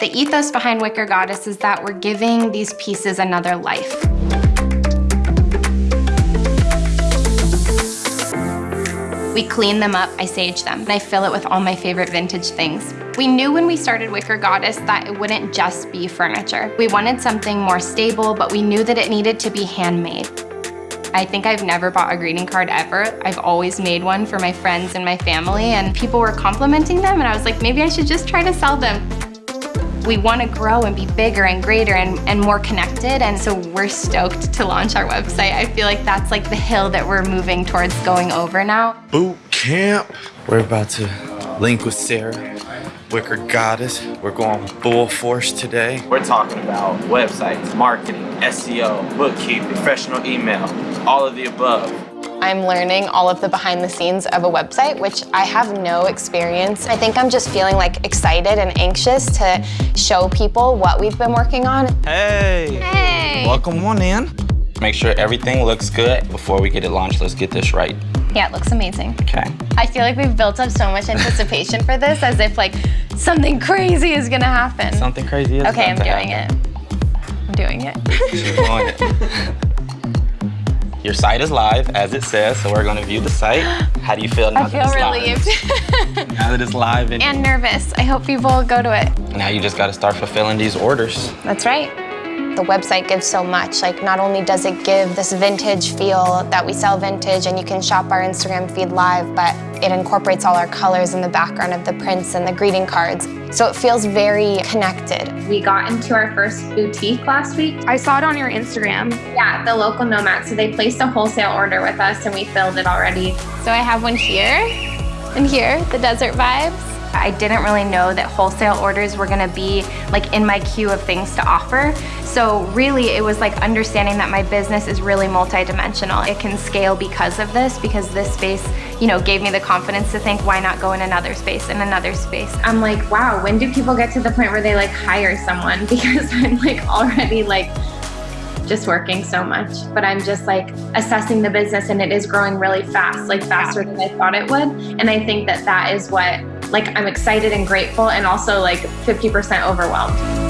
The ethos behind Wicker Goddess is that we're giving these pieces another life. We clean them up, I sage them, and I fill it with all my favorite vintage things. We knew when we started Wicker Goddess that it wouldn't just be furniture. We wanted something more stable, but we knew that it needed to be handmade. I think I've never bought a greeting card ever. I've always made one for my friends and my family, and people were complimenting them, and I was like, maybe I should just try to sell them. We want to grow and be bigger and greater and, and more connected, and so we're stoked to launch our website. I feel like that's like the hill that we're moving towards going over now. Boot camp. We're about to link with Sarah, Wicker Goddess. We're going full force today. We're talking about websites, marketing, SEO, bookkeeping, professional email, all of the above. I'm learning all of the behind the scenes of a website, which I have no experience. I think I'm just feeling like excited and anxious to show people what we've been working on. Hey! Hey! Welcome on in. Make sure everything looks good before we get it launched. Let's get this right. Yeah, it looks amazing. Okay. I feel like we've built up so much anticipation for this as if like something crazy is gonna happen. Something crazy is Okay, I'm about to doing it. I'm doing it. She's doing it. Your site is live, as it says, so we're gonna view the site. How do you feel now I feel that relieved it's live? Now that it's live and, and nervous. I hope people go to it. now you just gotta start fulfilling these orders. That's right. The website gives so much. Like not only does it give this vintage feel that we sell vintage and you can shop our Instagram feed live, but it incorporates all our colors in the background of the prints and the greeting cards. So it feels very connected. We got into our first boutique last week. I saw it on your Instagram. Yeah, the local nomad. So they placed a wholesale order with us and we filled it already. So I have one here and here, the desert vibes. I didn't really know that wholesale orders were gonna be like in my queue of things to offer. So really it was like understanding that my business is really multidimensional. It can scale because of this, because this space, you know, gave me the confidence to think, why not go in another space, in another space. I'm like, wow, when do people get to the point where they like hire someone? Because I'm like already like just working so much. But I'm just like assessing the business and it is growing really fast, like faster than I thought it would. And I think that that is what like I'm excited and grateful and also like 50% overwhelmed.